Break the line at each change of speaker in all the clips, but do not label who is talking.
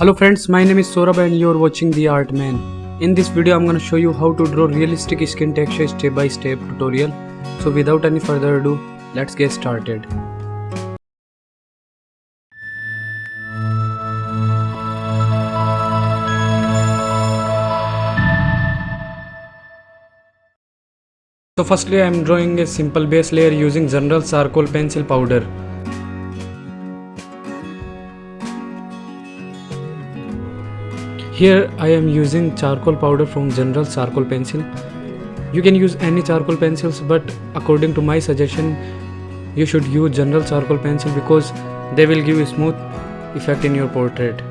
Hello friends, my name is Saurabh and you're watching The Art Man. In this video I'm gonna show you how to draw realistic skin texture step by step tutorial. So without any further ado, let's get started. So firstly I am drawing a simple base layer using general charcoal pencil powder. Here I am using charcoal powder from general charcoal pencil. You can use any charcoal pencils but according to my suggestion you should use general charcoal pencil because they will give a smooth effect in your portrait.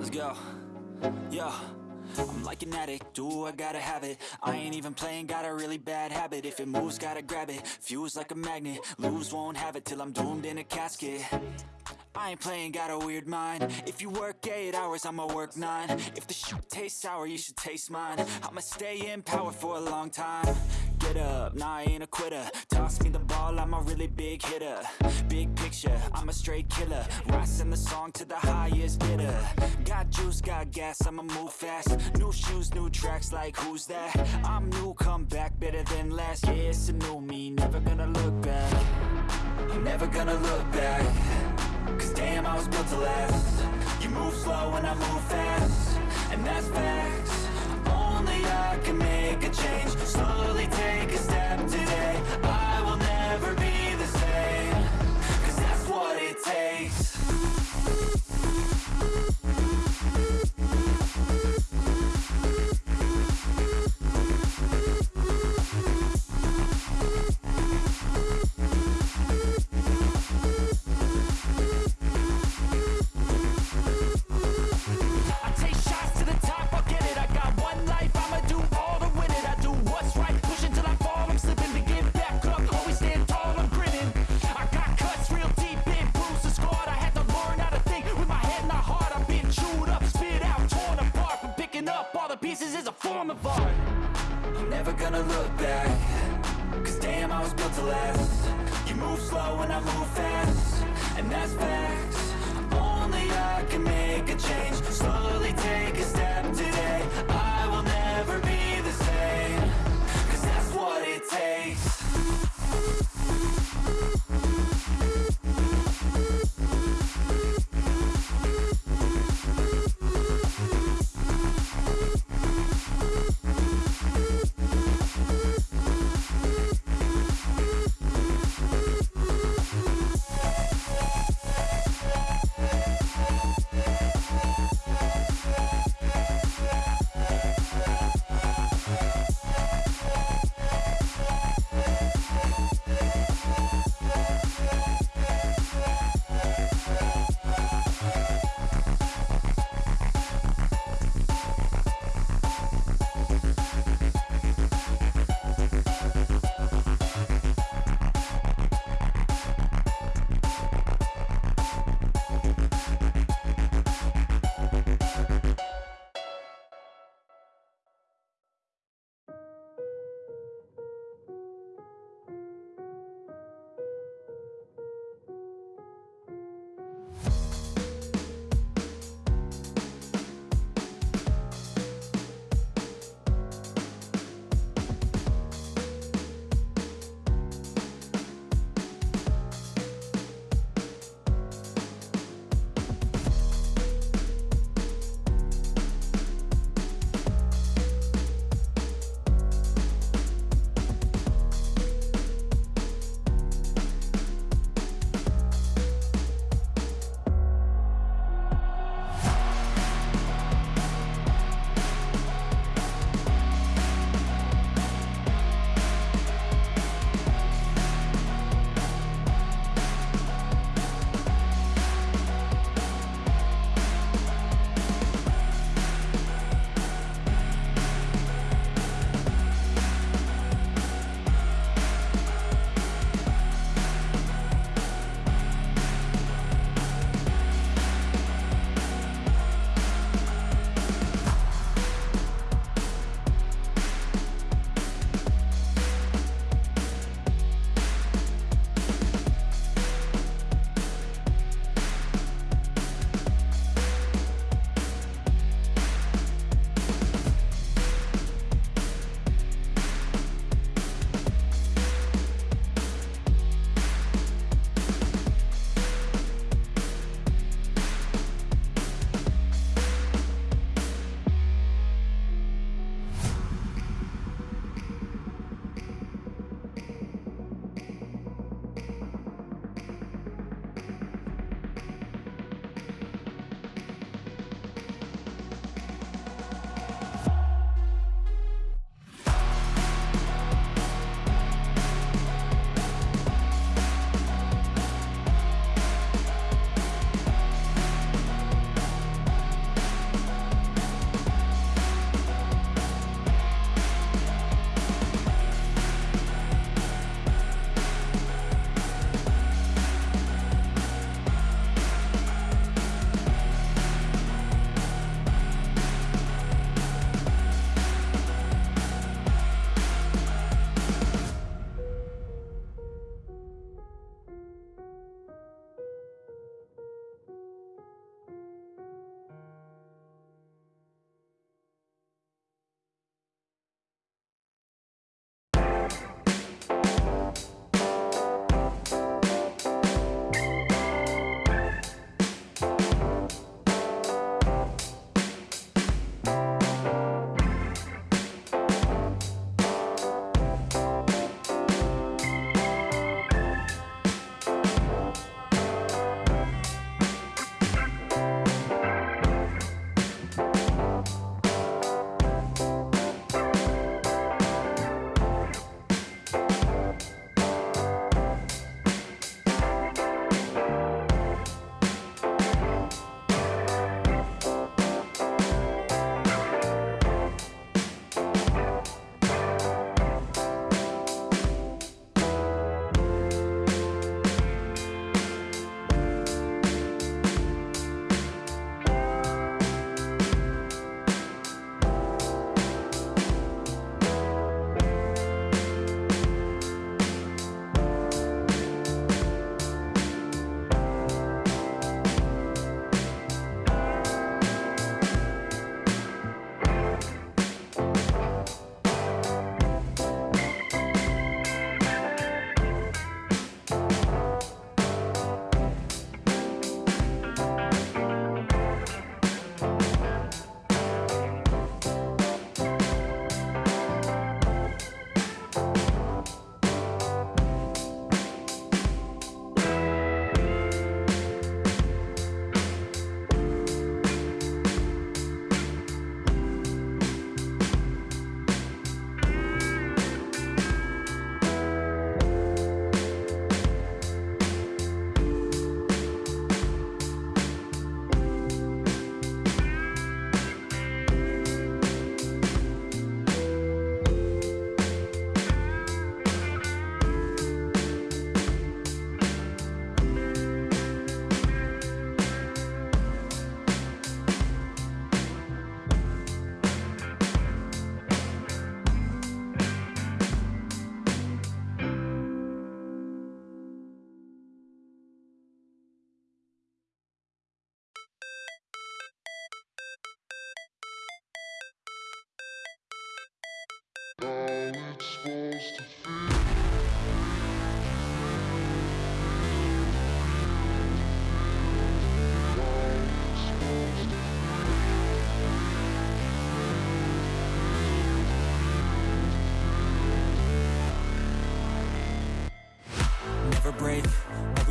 Let's go. Yo. I'm like an addict, do I gotta have it? I ain't even playing, got a really bad habit. If it moves, gotta grab it, fuse like a magnet. Lose, won't have it till I'm doomed in a casket. I ain't playing, got a weird mind. If you work 8 hours, I'ma work 9 If the shoot tastes sour, you should taste mine. I'ma stay in power for a long time. Get up, nah I ain't a quitter. Toss me the ball, I'm a really big hitter I'm a straight killer Rising the song to the highest bidder. Got juice, got gas, I'ma move fast. New shoes, new tracks, like who's that? I'm new, come back, better than last Yeah, it's a new me, never gonna look back. Never gonna look back. Cause damn, I was built to last. You move slow and I move fast. And that's facts. Only I can make a change. Slowly take a step today. I gonna look back. Cause damn, I was built to last. You move slow and I move fast. And that's facts. Only I can make a change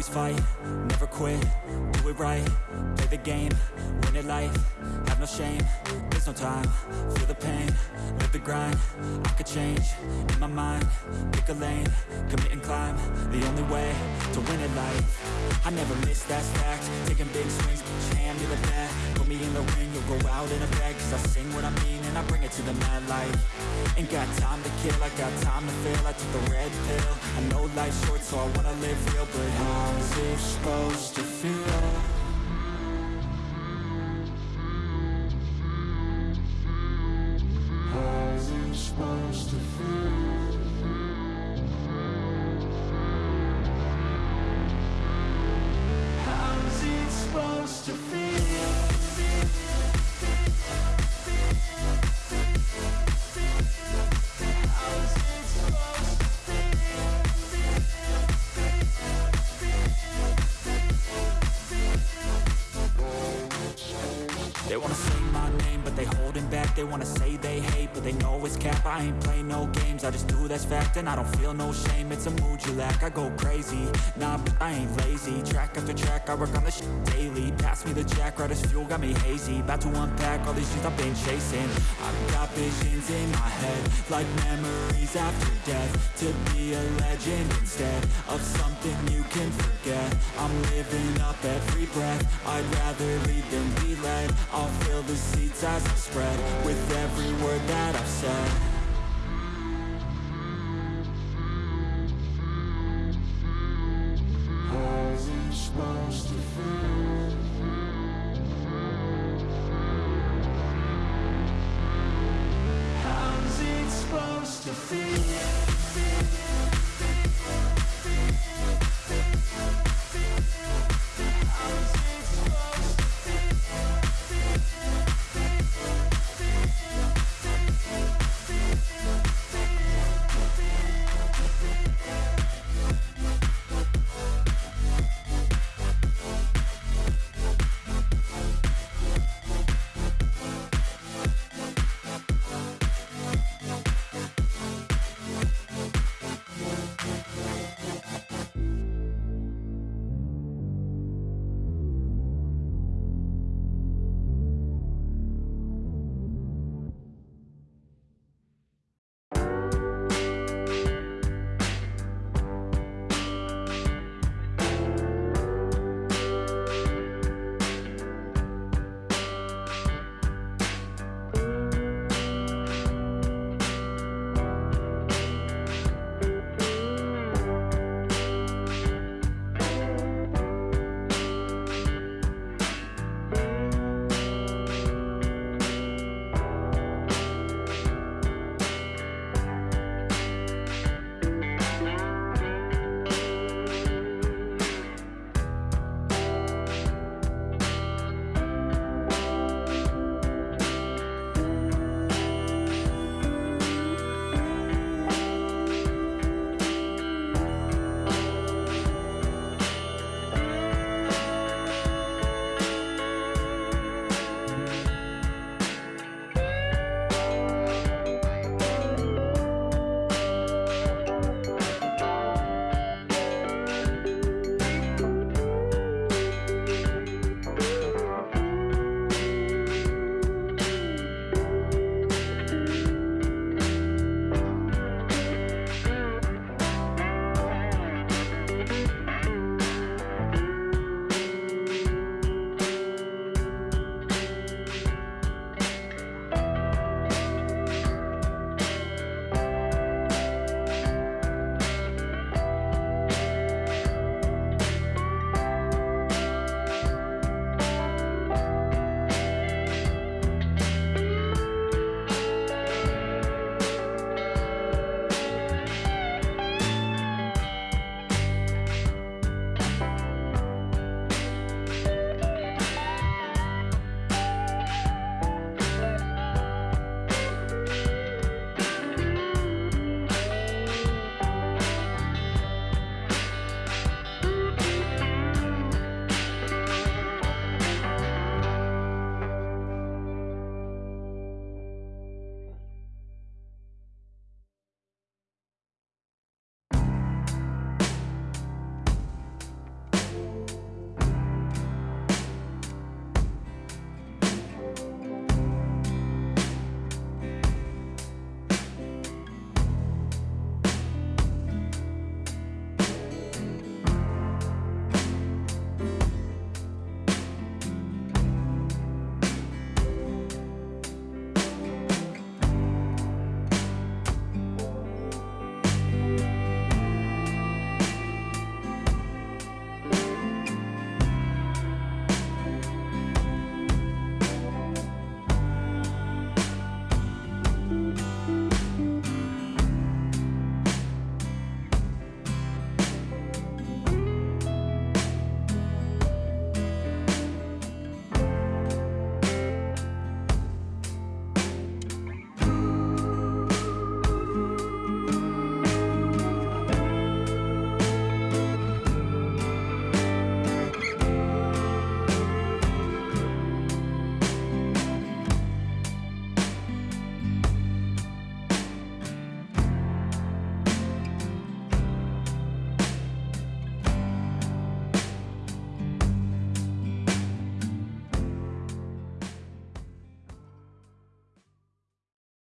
fight, never quit, do it right. Play the game, win it life no shame, there's no time Feel the pain, live the grind I could change, in my mind. Pick a lane, commit and climb The only way to win at life. I never miss, that's fact. Taking big swings, put your hand to the bat Put me in the ring, you'll go out in a bag Cause I sing what I mean and I bring it to the mad light. Ain't got time to kill, I got time to feel I took the red pill. I know life's short so I wanna live real But how's it supposed to feel? To feel? But they know it's cap. I ain't play no games, I just do that's fact And I don't feel no shame, it's a mood you lack I go crazy, nah, but I ain't lazy. Track after track, I work on this shit daily. Pass me the jack, right as fuel, got me hazy. About to unpack all these things I've been chasing. I've got visions in my head Like memories after death. To be a legend instead Of something you can forget. I'm living up every breath. I'd rather lead than be led. I'll fill the seats as I spread With every word that I've said